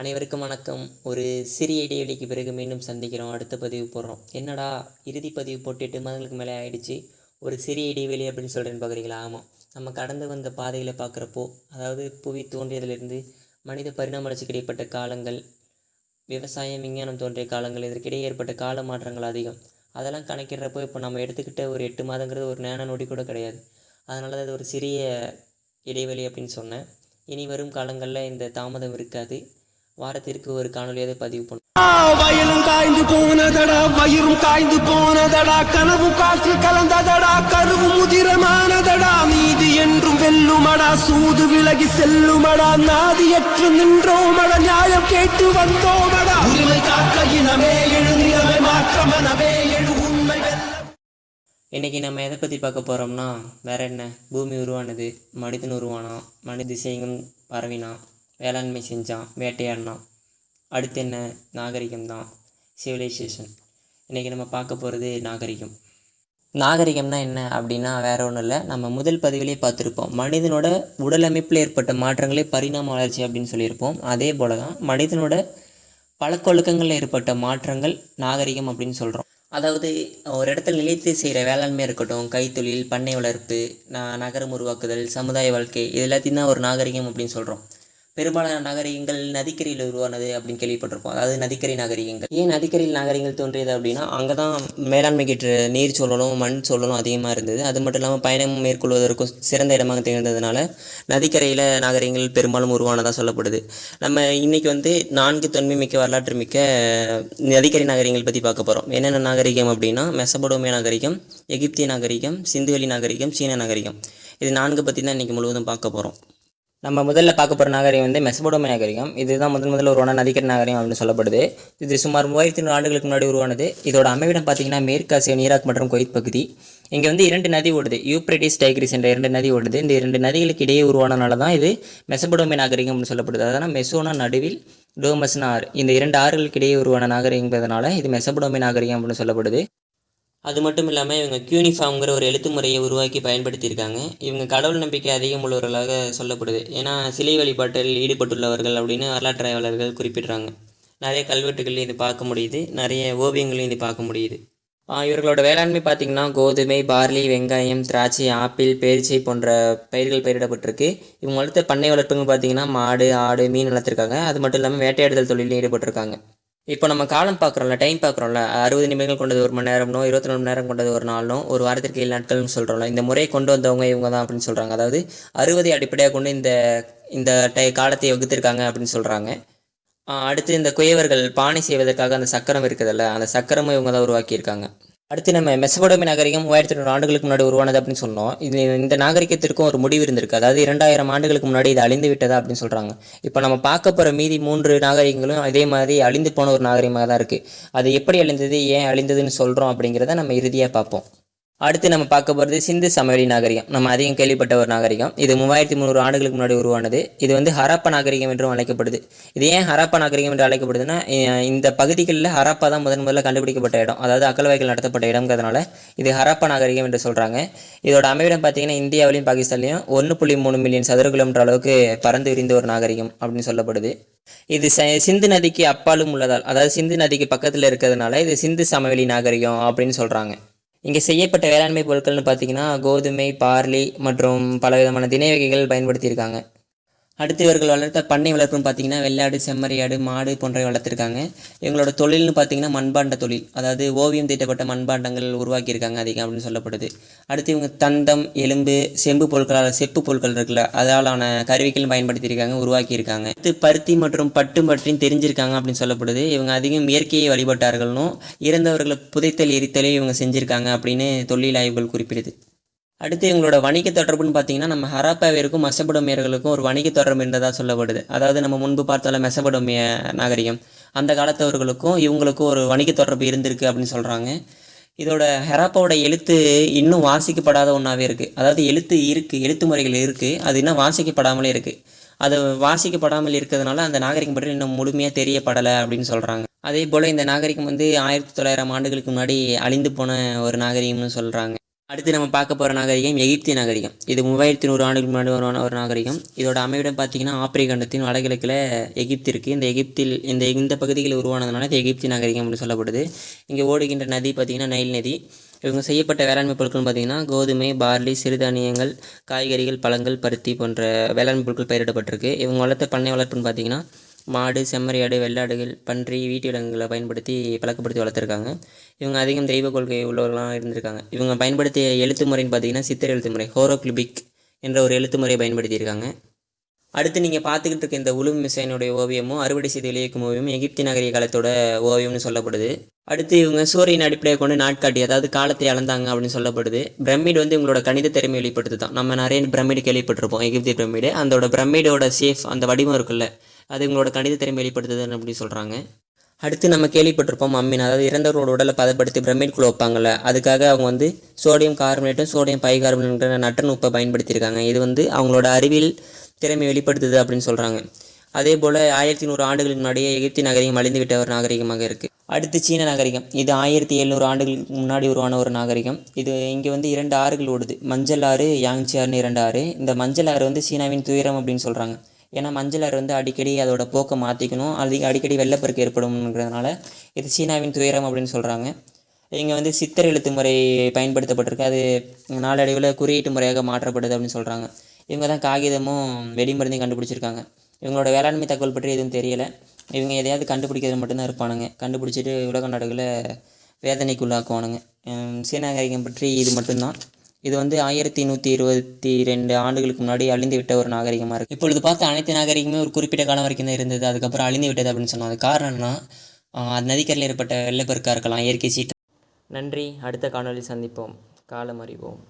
அனைவருக்கும் வணக்கம். ஒரு சிறிய இடைவெளிக்கு பிறகு மீண்டும் சந்திக்கிறோம். அடுத்த பதிவு போடுறோம். என்னடா இறுதி பதிவு போட்டு எட்டு மாதங்களுக்கு மேலே ஆயிடுச்சு. ஒரு சிறிய இடைவெளி அப்படின்னு சொல்கிறேன்னு பார்க்குறீங்களா ஆமாம் நம்ம கடந்து வந்த பாதையில் பார்க்குறப்போ அதாவது புவி தோன்றியதிலிருந்து மனித பரிணாம வளர்ச்சிக்கு இடைப்பட்ட காலங்கள் விவசாயம் விஞ்ஞானம் தோன்றிய காலங்கள் இதற்கிடையே ஏற்பட்ட கால மாற்றங்கள் அதிகம். அதெல்லாம் கணக்கிடுறப்போ இப்போ நம்ம எடுத்துக்கிட்ட ஒரு எட்டு மாதங்கிறது ஒரு நேன நொடி கூட கிடையாது. அதனால தான் அது ஒரு சிறிய இடைவெளி அப்படின்னு சொன்னேன். இனி வரும் காலங்களில் இந்த தாமதம் இருக்காது. வாரத்திற்கு ஒரு காணொலியாவது பதிவு பண்ணும் வயலும் காய்ந்து போனதடா வயிறும் காய்ந்து போனதடா கனவும் காற்று கலந்ததடா கருவு முதிரமானதடா நீதி என்றும் வெல்லுமடா சூது விலகி செல்லுமடா நாதியற்று நின்றோமடா நியாயம் கேட்டு வந்தோமடா. உரிமை காக்க இனமே எழு நிலைமை மாற்றமெனவே எழு உண்மை இன்றைக்கி நம்ம எதை பற்றி பார்க்க போகிறோம்னா வேற என்ன? பூமி உருவானது மனிதன் உருவானான் மனித திசையும் பரவினான். வேளாண்மை செஞ்சான் வேட்டையாடினான். அடுத்து என்ன? நாகரிகம் தான். சிவிலைசேஷன் இன்றைக்கி நம்ம பார்க்க போகிறது நாகரிகம். நாகரிகம்னா என்ன அப்படின்னா வேற ஒன்றும் இல்லை. நம்ம முதல் பதிவிலே பார்த்துருப்போம். மனிதனோட உடலமைப்பில் ஏற்பட்ட மாற்றங்களே பரிணாம வளர்ச்சி அப்படின்னு சொல்லியிருப்போம். அதே போல தான் மனிதனோட பழக்கொழுக்கங்களில் ஏற்பட்ட மாற்றங்கள் நாகரிகம் அப்படின்னு சொல்கிறோம் அதாவது ஒரு இடத்துல நிலைத்து செய்கிற வேளாண்மை இருக்கட்டும் கைத்தொழில் பண்ணை வளர்ப்பு நகரம் உருவாக்குதல் சமுதாய வாழ்க்கை இது எல்லாத்தையும் தான் ஒரு நாகரிகம் அப்படின்னு சொல்கிறோம் பெரும்பாலான நாகரிகங்கள் நதிக்கரையில் உருவானது அப்படின்னு கேள்விப்பட்டிருப்போம். அதாவது நதிக்கரை நாகரிகங்கள் ஏன் நதிக்கரையில் நாகரிகங்கள் தோன்றியது அப்படின்னா அங்கே தான் மேலாண்மைக்கு நீர் சூழலும் மண் சூழலும் அதிகமாக இருந்தது. அது மட்டும் இல்லாமல் பயணம் மேற்கொள்வதற்கும் சிறந்த இடமாக திகழ்ந்ததுனால நதிக்கரையில் நாகரிகங்கள் பெரும்பாலும் உருவானதாக சொல்லப்படுது. நம்ம இன்றைக்கி வந்து நான்கு தொன்மை மிக்க வரலாற்று மிக்க நதிக்கரை நாகரிகங்கள் பற்றி பார்க்க போகிறோம் என்னென்ன நாகரிகம் அப்படின்னா மெசபடோமிய நாகரிகம் எகிப்திய நாகரிகம் சிந்துவெளி நாகரிகம் சீன நாகரிகம். இது நான்கு பற்றி தான் இன்றைக்கி முழுவதும் பார்க்க போகிறோம் நம்ம முதல்ல பார்க்க போகிற நாகரிகம் வந்து மெசபடோமிய நாகரிகம். இதுதான் முதல் முதல்ல உருவான நதிக்கர நாகரிகம் அப்படின்னு சொல்லப்படுது. இது சுமார் மூவாயிரத்தி நூறு ஆண்டுகளுக்கு முன்னாடி உருவானது. இதோட அமைவிடம் பார்த்தீங்கன்னா மேற்காசிய ஈராக் மற்றும் கொய்த் பகுதி. இங்கே வந்து இரண்டு நதி ஓடுது. யூப்ரட்டிஸ் டைக்ரிஸ் என்ற இரண்டு நதி ஓடுது. இந்த இரண்டு நதிகளுக்கு இடையே உருவானனால தான் இது மெசபடோமிய நாகரிகம் அப்படின்னு சொல்லப்படுது. அதனால் மெசோனா நடுவில் டோமஸ்னா ஆறு. இந்த இரண்டு ஆறுகளுக்கு இடையே உருவான நாகரிகங்கிறதுனால இது மெசபடோமிய நாகரிகம் அப்படின்னு சொல்லப்படுது. அது மட்டும் இல்லாமல் இவங்க கியூனிஃபார்ம்ங்கிற ஒரு எழுத்து முறையை உருவாக்கி பயன்படுத்தியிருக்காங்க. இவங்க கடவுள் நம்பிக்கை அதிகம் உள்ளவர்களாக சொல்லப்படுது. ஏன்னா சிலை வழிபாட்டில் ஈடுபட்டுள்ளவர்கள் அப்படின்னு வரலாற்று ஆய்வாளர்கள் குறிப்பிடுறாங்க. நிறைய கல்வெட்டுகளையும் இது பார்க்க முடியுது. நிறைய ஓவியங்களையும் இது பார்க்க முடியுது. இவர்களோட வேளாண்மை பார்த்திங்கன்னா கோதுமை பார்லி வெங்காயம் திராட்சை ஆப்பிள் பேரிச்சை போன்ற பயிர்கள் பயிரிடப்பட்டிருக்கு. இவங்க வளர்த்த பண்ணை வளர்ப்புங்க பார்த்திங்கன்னா மாடு ஆடு மீன் வளர்த்துருக்காங்க. அது மட்டும் இல்லாமல் வேட்டையாடுதல் தொழிலில் ஈடுபட்டிருக்காங்க. இப்போ நம்ம காலம் பார்க்குறோம்ல டைம் பார்க்குறோம்ல அறுபது நிமிடங்கள் கொண்டது ஒரு மணி நேரம்னோ இருபத்தி நாலு மணி நேரம் கொண்டது ஒரு நாளும் ஒரு வாரத்திற்கு ஏழு நாட்கள்னு சொல்கிறோம்ல இந்த முறையை கொண்டு வந்தவங்க இவங்க தான் அப்படின்னு சொல்கிறாங்க அதாவது அறுபதை அடிப்படையாக கொண்டு இந்த இந்த டை காலத்தை வகுத்திருக்காங்க அப்படின்னு சொல்கிறாங்க அடுத்து இந்த குயவர்கள் பானை செய்வதற்காக அந்த சக்கரம் இருக்குதுல்ல அந்த சக்கரமும் இவங்க தான் உருவாக்கியிருக்காங்க. அடுத்து நம்ம மெசபடோமி நாகரிகம் மூவாயிரத்தி நூறு ஆண்டுகளுக்கு முன்னாடி உருவானது அப்படின்னு சொன்னோம். இது இந்த நாகரிகத்திற்கும் ஒரு முடிவு இருந்திருக்கு. அதாவது இரண்டாயிரம் ஆண்டுகளுக்கு முன்னாடி இது அழிந்து விட்டதா அப்படின்னு சொல்கிறாங்க இப்போ நம்ம பார்க்க போகிற மீதி மூன்று நாகரிகங்களும் அதே மாதிரி அழிந்து போன ஒரு நாகரிகமாக தான் இருக்குது அது எப்படி அழிந்தது ஏன் அழிந்ததுன்னு சொல்கிறோம் அப்படிங்கிறத நம்ம இறுதியாக பார்ப்போம். அடுத்து நம்ம பார்க்க போகிறது சிந்து சமவெளி நாகரிகம். நம்ம அதிகம் கேள்விப்பட்ட ஒரு நாகரிகம். இது மூவாயிரத்தி முந்நூறு ஆண்டுகளுக்கு முன்னாடி உருவானது. இது வந்து ஹரப்ப நாகரிகம் என்றும் அழைக்கப்படுது. இது ஏன் ஹரப்ப நாகரிகம் என்று அழைக்கப்படுதுன்னா இந்த பகுதிகளில் ஹரப்பா தான் முதன் முதல்ல கண்டுபிடிக்கப்பட்ட இடம். அதாவது அகழ்வாய்கள் நடத்தப்பட்ட இடம்ங்கிறதுனால இது ஹரப்ப நாகரிகம் என்று சொல்கிறாங்க இதோட அமைவிடம் பார்த்தீங்கன்னா இந்தியாவிலையும் பாகிஸ்தான்லையும் ஒன்று புள்ளி மூணு மில்லியன் சதுர கிலோமீட்டர் அளவுக்கு பறந்து விரிந்த ஒரு நாகரிகம் அப்படின்னு சொல்லப்படுது. இது ச- சிந்து நதிக்கு அப்பாலும் உள்ளதால் அதாவது சிந்து நதிக்கு பக்கத்தில் இருக்கிறதுனால இது சிந்து சமவெளி நாகரிகம் அப்படின்னு சொல்கிறாங்க இங்கே செய்யப்பட்ட வேளாண்மை பொருட்கள்னு பார்த்தீங்கன்னா கோதுமை பார்லி மற்றும் பல விதமான வகைகள் பயன்படுத்தியிருக்காங்க. அடுத்து இவர்கள் வளர்த்த பண்ணை வளர்ப்புன்னு பார்த்தீங்கன்னா வெள்ளாடு செம்மறியாடு மாடு போன்றவை வளர்த்துருக்காங்க. இவங்களோட தொழில்னு பார்த்தீங்கன்னா மண்பாண்ட தொழில். அதாவது ஓவியம் தீட்டப்பட்ட மண்பாண்டங்கள் உருவாக்கியிருக்காங்க அதிகம் அப்படின்னு சொல்லப்படுது. அடுத்து இவங்க தந்தம் எலும்பு செம்பு பொருட்களால் செப்பு பொருட்கள் இருக்குல்ல அதாலான கருவிகள் பயன்படுத்தியிருக்காங்க உருவாக்கியிருக்காங்க. அடுத்து பருத்தி மற்றும் பட்டு பற்றியும் தெரிஞ்சிருக்காங்க அப்படின்னு சொல்லப்படுது. இவங்க அதிகம் இயற்கையை வழிபட்டார்கள்னும் இறந்தவர்களை புதைத்தல் எரித்தலையும் இவங்க செஞ்சுருக்காங்க அப்படின்னு தொழில் ஆய்வுகள் குறிப்பிடுது. அடுத்து இவங்களோட வணிக தொடர்புன்னு பார்த்தீங்கன்னா நம்ம ஹராப்பாவிற்கும் மெசபடோமியர்களுக்கும் ஒரு வணிக தொடர்பு இருந்ததாக சொல்லப்படுது. அதாவது நம்ம முன்பு பார்த்தால மெசபடோமிய நாகரிகம். அந்த காலத்தவர்களுக்கும் இவங்களுக்கும் ஒரு வணிக தொடர்பு இருந்திருக்கு அப்படின்னு சொல்கிறாங்க இதோட ஹெராப்பாவோட எழுத்து இன்னும் வாசிக்கப்படாத ஒன்றாவே இருக்குது அதாவது எழுத்து இருக்குது எழுத்து முறைகள் இருக்குது அது இன்னும் வாசிக்கப்படாமலே இருக்குது அது வாசிக்கப்படாமல் இருக்கிறதுனால அந்த நாகரிகம் பற்றி இன்னும் முழுமையாக தெரியப்படலை அப்படின்னு சொல்கிறாங்க அதே போல் இந்த நாகரிகம் வந்து ஆயிரத்தி தொள்ளாயிரம் ஆண்டுகளுக்கு முன்னாடி அழிந்து போன ஒரு நாகரிகம்னு சொல்கிறாங்க அடுத்து நம்ம பார்க்க போகிற நாகரிகம் எகிப்திய நாகரிகம். இது மூவாயிரத்தி நூறு ஆண்டுகள் முன்னாடி ஒரு நாகரிகம். இதோட அமைவிடம் பார்த்தீங்கன்னா ஆப்பிரிக்க கண்டத்தின் வடகிழக்கில் எகிப்து இருக்குது இந்த எகிப்தில் இந்த இந்த பகுதியில் உருவானதுனால இது எகிப்திய நாகரிகம் அப்படின்னு சொல்லப்படுது. இங்கே ஓடுகின்ற நதி பார்த்திங்கன்னா நைல் நதி. இவங்க செய்யப்பட்ட வேளாண்மை பொருட்கள்னு பார்த்திங்கன்னா கோதுமை பார்லி சிறுதானியங்கள் காய்கறிகள் பழங்கள் பருத்தி போன்ற வேளாண்மை பொருட்கள் பயிரிடப்பட்டிருக்கு. இவங்க வளர்த்த பண்ணை வளர்ப்புன்னு பார்த்திங்கன்னா மாடு செம்மறியாடு வெள்ளாடுகள் பன்றி வீட்டு விலங்குகளை பயன்படுத்தி பழக்கப்படுத்தி வளர்த்துருக்காங்க. இவங்க அதிகம் தெய்வ கொள்கை உள்ளவர்களாக இருந்திருக்காங்க. இவங்க பயன்படுத்திய எழுத்து முறைன்னு பார்த்தீங்கன்னா சித்திர எழுத்து முறை ஹோரோக்ளிபிக் என்ற ஒரு எழுத்து முறையை பயன்படுத்தியிருக்காங்க. அடுத்து நீங்கள் பார்த்துக்கிட்டு இருக்க இந்த உளும் மிசைனுடைய ஓவியமும் அறுவடை செய்து வெளியேக்கும் ஓவியமும் எகிப்தி நகரிய காலத்தோட ஓவியம்னு சொல்லப்படுது. அடுத்து இவங்க சூரியன் அடிப்படையாக கொண்டு நாட்காட்டி அதாவது காலத்தை அளந்தாங்க அப்படின்னு சொல்லப்படுது. பிரமிட் வந்து இவங்களோட கணித திறமை வெளிப்படுத்து தான் நம்ம நிறைய பிரமிடு கேள்விப்பட்டிருப்போம் எகிப்தி பிரமிடு. அதோட பிரமிடோட சேஃப் அந்த வடிவம் இருக்குல்ல அது இவங்களோட கணித திறமை வெளிப்படுத்துதுன்னு அப்படின்னு சொல்கிறாங்க அடுத்து நம்ம கேள்விப்பட்டிருப்போம் அம்மின். அதாவது இறந்தவரோட உடலை பதப்படுத்தி பிரமிட்குள்ளே வைப்பாங்கள்ல அதுக்காக அவங்க வந்து சோடியம் கார்பனேட்டும் சோடியம் பைகார்பனேட்ன்ற நட்டன் உப்பை பயன்படுத்தியிருக்காங்க. இது வந்து அவங்களோட அறிவியல் திறமை வெளிப்படுத்துது அப்படின்னு சொல்கிறாங்க அதே போல் ஆயிரத்தி நூறு ஆண்டுகளுக்கு முன்னாடியே எகிப்தி நாகரிகம் அழிந்து விட்ட ஒரு நாகரிகமாக இருக்குது அடுத்து சீன நாகரிகம். இது ஆயிரத்தி எழுநூறு ஆண்டுகளுக்கு முன்னாடி உருவான ஒரு நாகரிகம். இது இங்கே வந்து இரண்டு ஆறுகள் ஓடுது. மஞ்சள் ஆறு யாங்சி ஆறுன்னு இரண்டு ஆறு. இந்த மஞ்சள் ஆறு வந்து சீனாவின் துயரம் அப்படின்னு சொல்கிறாங்க ஏன்னா மஞ்சள் வந்து அடிக்கடி அதோட போக்கை மாற்றிக்கணும் அது அடிக்கடி வெள்ளப்பெருக்கு ஏற்படும்ங்கிறதுனால இது சீனாவின் துயரம் அப்படின்னு சொல்கிறாங்க இங்கே வந்து சித்தர் எழுத்து முறை பயன்படுத்தப்பட்டிருக்கு. அது நாளடைவில் குறியீட்டு முறையாக மாற்றப்படுது அப்படின்னு சொல்கிறாங்க இவங்க தான் காகிதமும் வெடிமருந்தையும் கண்டுபிடிச்சிருக்காங்க. இவங்களோட வேளாண்மை தகவல் பற்றி எதுவும் தெரியலை. இவங்க எதையாவது கண்டுபிடிக்கிறது மட்டும்தான் இருப்பானுங்க. கண்டுபிடிச்சிட்டு உலக நாடுகளை வேதனைக்குள்ளாக்குவானுங்க. சீனாகரிகம் பற்றி இது மட்டும்தான். இது வந்து ஆயிரத்தி நூற்றி இருபத்தி ரெண்டு ஆண்டுகளுக்கு முன்னாடி அழிந்து விட்ட ஒரு நாகரிகமாக இருக்குது இப்பொழுது பார்த்த அனைத்து நாகரிகமே ஒரு குறிப்பிட்ட காலம் வரைக்கும் தான் இருந்தது. அதுக்கப்புறம் அழிந்து விட்டது அப்படின்னு சொன்னோம். அது காரணம்னா அது நதிக்கரையில் ஏற்பட்ட வெள்ளப்பெருக்காக இருக்கலாம் இயற்கை சீற்றம். நன்றி. அடுத்த காணொலி சந்திப்போம். காலம் அறிவோம்.